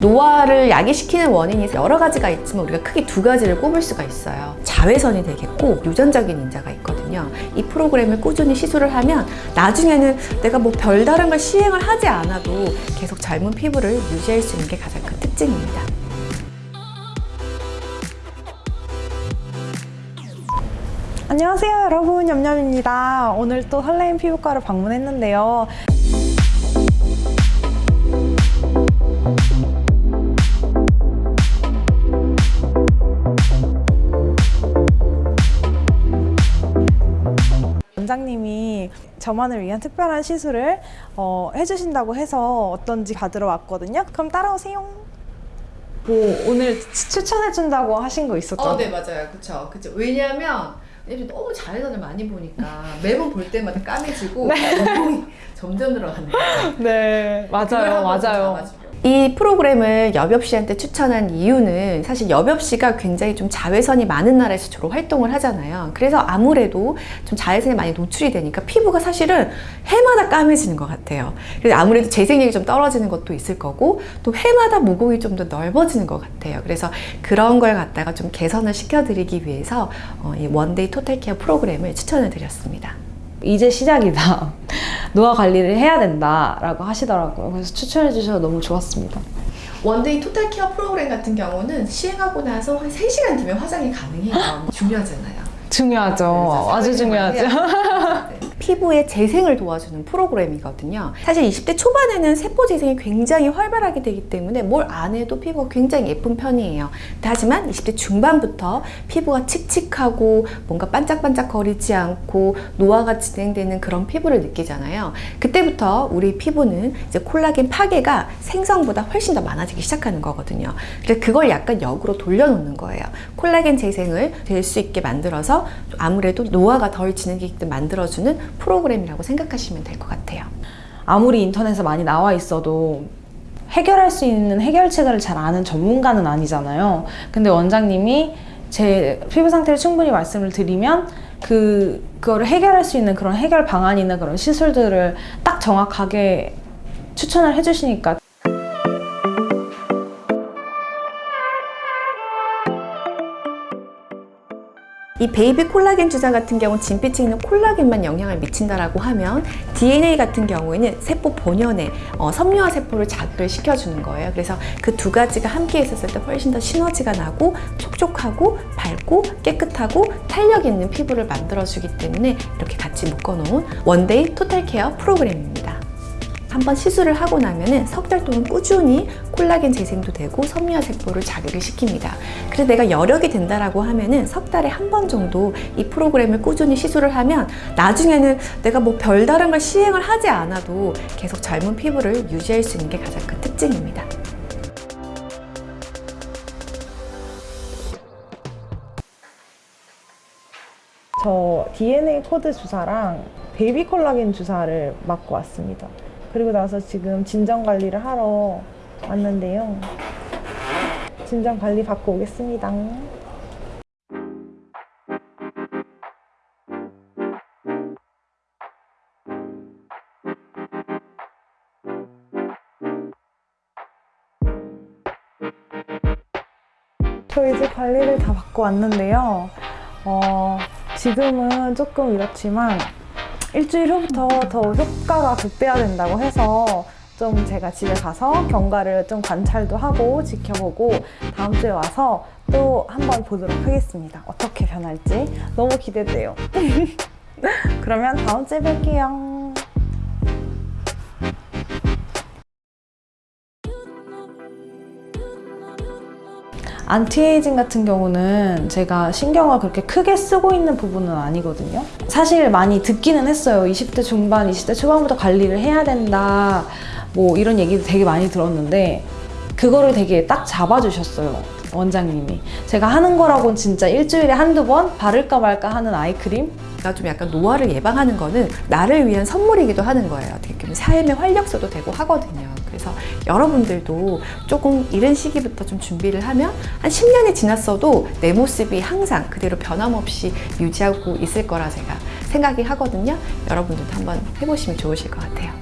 노화를 야기시키는 원인이 여러 가지가 있지만 우리가 크게 두 가지를 꼽을 수가 있어요. 자외선이 되겠고 유전적인 인자가 있거든요. 이 프로그램을 꾸준히 시술을 하면 나중에는 내가 뭐 별다른 걸 시행을 하지 않아도 계속 젊은 피부를 유지할 수 있는 게 가장 큰 특징입니다. 안녕하세요 여러분 냠냠입니다 오늘 또 설레임 피부과를 방문했는데요 원장님이 저만을 위한 특별한 시술을 어, 해주신다고 해서 어떤지 받으러 왔거든요. 그럼 따라오세요. 뭐 오늘 추천해준다고 하신 거 있었죠? 어, 네 맞아요, 그렇죠, 그렇죠. 왜냐하면 요즘 너무 자외선을 많이 보니까 매번 볼 때마다 까매지고 눈이 점점 늘어가는 거예요. 네 맞아요 맞아요 이 프로그램을 여벽 씨한테 추천한 이유는 사실 여벽 씨가 굉장히 좀 자외선이 많은 나라에서 주로 활동을 하잖아요. 그래서 아무래도 좀 자외선에 많이 노출이 되니까 피부가 사실은 해마다 까매지는 것 같아요. 그래서 아무래도 재생력이 좀 떨어지는 것도 있을 거고 또 해마다 모공이 좀 더 넓어지는 것 같아요. 그래서 그런 걸 갖다가 좀 개선을 시켜드리기 위해서 어, 이 one day total care 프로그램을 추천을 드렸습니다. 이제 시작이다. 노화 관리를 해야 된다라고 하시더라고요. 그래서 추천해 주셔서 너무 좋았습니다. one day total care 프로그램 같은 경우는 시행하고 나서 한 3시간 뒤면 화장이 가능해요. 중요하잖아요. 중요하죠. 그래서 아주 중요하죠. 피부의 재생을 도와주는 프로그램이거든요. 사실 20대 초반에는 세포 재생이 굉장히 활발하게 되기 때문에 뭘 안 해도 피부가 굉장히 예쁜 편이에요. 하지만 20대 중반부터 피부가 칙칙하고 뭔가 반짝반짝 거리지 않고 노화가 진행되는 그런 피부를 느끼잖아요. 그때부터 우리 피부는 이제 콜라겐 파괴가 생성보다 훨씬 더 많아지기 시작하는 거거든요. 그래서 그걸 약간 역으로 돌려놓는 거예요. 콜라겐 재생을 될 수 있게 만들어서 아무래도 노화가 덜 진행되게끔 만들어주는 프로그램이라고 생각하시면 될 것 같아요. 아무리 인터넷에 많이 나와 있어도 해결할 수 있는 해결책을 잘 아는 전문가는 아니잖아요. 근데 원장님이 제 피부 상태를 충분히 말씀을 드리면 그 그거를 해결할 수 있는 그런 해결 방안이나 그런 시술들을 딱 정확하게 추천을 해주시니까 이 baby 콜라겐 주사 같은 경우 진피층에 있는 콜라겐만 영향을 미친다라고 하면 DNA 같은 경우에는 세포 본연의 어, 섬유화 세포를 자극을 시켜주는 거예요. 그래서 그 두 가지가 함께 있었을 때 훨씬 더 시너지가 나고 촉촉하고 밝고 깨끗하고 탄력 있는 피부를 만들어주기 때문에 이렇게 같이 묶어놓은 one day total care 프로그램입니다. 한번 시술을 하고 나면은 석 달 동안 꾸준히 콜라겐 재생도 되고 섬유화 세포를 자극을 시킵니다. 그래서 내가 여력이 된다라고 하면은 석 달에 한 번 정도 이 프로그램을 꾸준히 시술을 하면 나중에는 내가 뭐 별다른 걸 시행을 하지 않아도 계속 젊은 피부를 유지할 수 있는 게 가장 큰 특징입니다. 저 DNA 코드 주사랑 베이비 콜라겐 주사를 맞고 왔습니다. 그리고 나서 지금 진정 관리를 하러 왔는데요. 진정 관리 받고 오겠습니다. 저 이제 관리를 다 받고 왔는데요. 어, 지금은 조금 이렇지만 일주일 후부터 더 효과가 극대화된다고 해서 좀 제가 집에 가서 경과를 좀 관찰도 하고 지켜보고 다음 주에 와서 또 한번 보도록 하겠습니다. 어떻게 변할지 너무 기대돼요. 그러면 다음 주에 뵐게요. 안티에이징 같은 경우는 제가 신경을 그렇게 크게 쓰고 있는 부분은 아니거든요. 사실 많이 듣기는 했어요. 20대 중반, 20대 초반부터 관리를 해야 된다. 뭐 이런 얘기도 되게 많이 들었는데 그거를 되게 딱 잡아주셨어요. 원장님이. 제가 하는 거라고는 진짜 일주일에 한두 번 바를까 말까 하는 eye cream? 내가 좀 약간 노화를 예방하는 거는 나를 위한 선물이기도 하는 거예요. 어떻게 보면 삶의 활력소도 되고 하거든요. 그래서 여러분들도 조금 이른 시기부터 좀 준비를 하면 한 10년이 지났어도 내 모습이 항상 그대로 변함없이 유지하고 있을 거라 제가 생각이 하거든요. 여러분들도 한번 해보시면 좋으실 것 같아요.